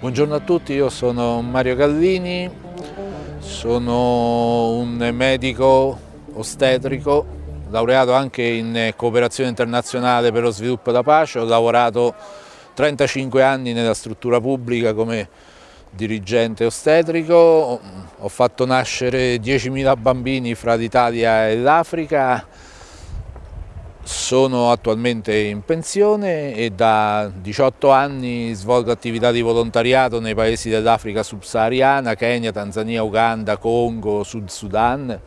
Buongiorno a tutti, io sono Mario Gallini, sono un medico ostetrico, laureato anche in cooperazione internazionale per lo sviluppo e la pace, ho lavorato 35 anni nella struttura pubblica come dirigente ostetrico, ho fatto nascere 10.000 bambini fra l'Italia e l'Africa, sono attualmente in pensione e da 18 anni svolgo attività di volontariato nei paesi dell'Africa subsahariana, Kenya, Tanzania, Uganda, Congo, Sud Sudan.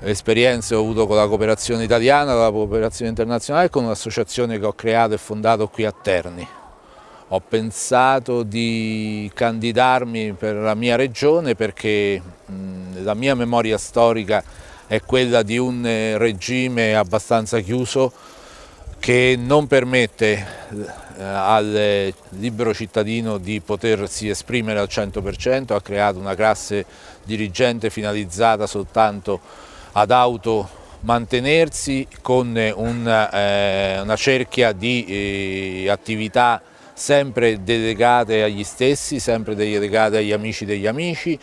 Esperienze ho avuto con la cooperazione italiana, con la cooperazione internazionale e con un'associazione che ho creato e fondato qui a Terni. Ho pensato di candidarmi per la mia regione perché la mia memoria storica è quella di un eh, regime abbastanza chiuso che non permette eh, al libero cittadino di potersi esprimere al 100%, ha creato una classe dirigente finalizzata soltanto ad auto mantenersi con una, eh, una cerchia di eh, attività sempre delegate agli stessi, sempre delegate agli amici degli amici.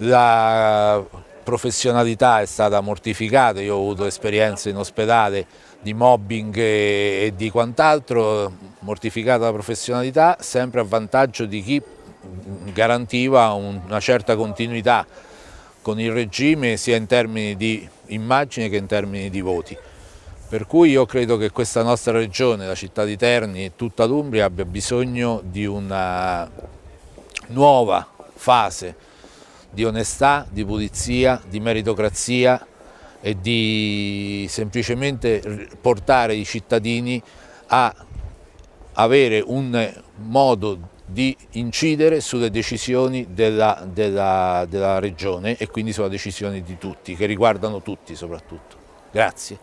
La professionalità è stata mortificata, io ho avuto esperienze in ospedale di mobbing e, di quant'altro, mortificata la professionalità sempre a vantaggio di chi garantiva una certa continuità con il regime sia in termini di immagine che in termini di voti. Per cui io credo che questa nostra regione, la città di Terni e tutta l'Umbria abbia bisogno di una nuova fase di onestà, di pulizia, di meritocrazia e di semplicemente portare i cittadini a avere un modo di incidere sulle decisioni della, della, della regione e quindi sulle decisioni di tutti, che riguardano tutti soprattutto. Grazie.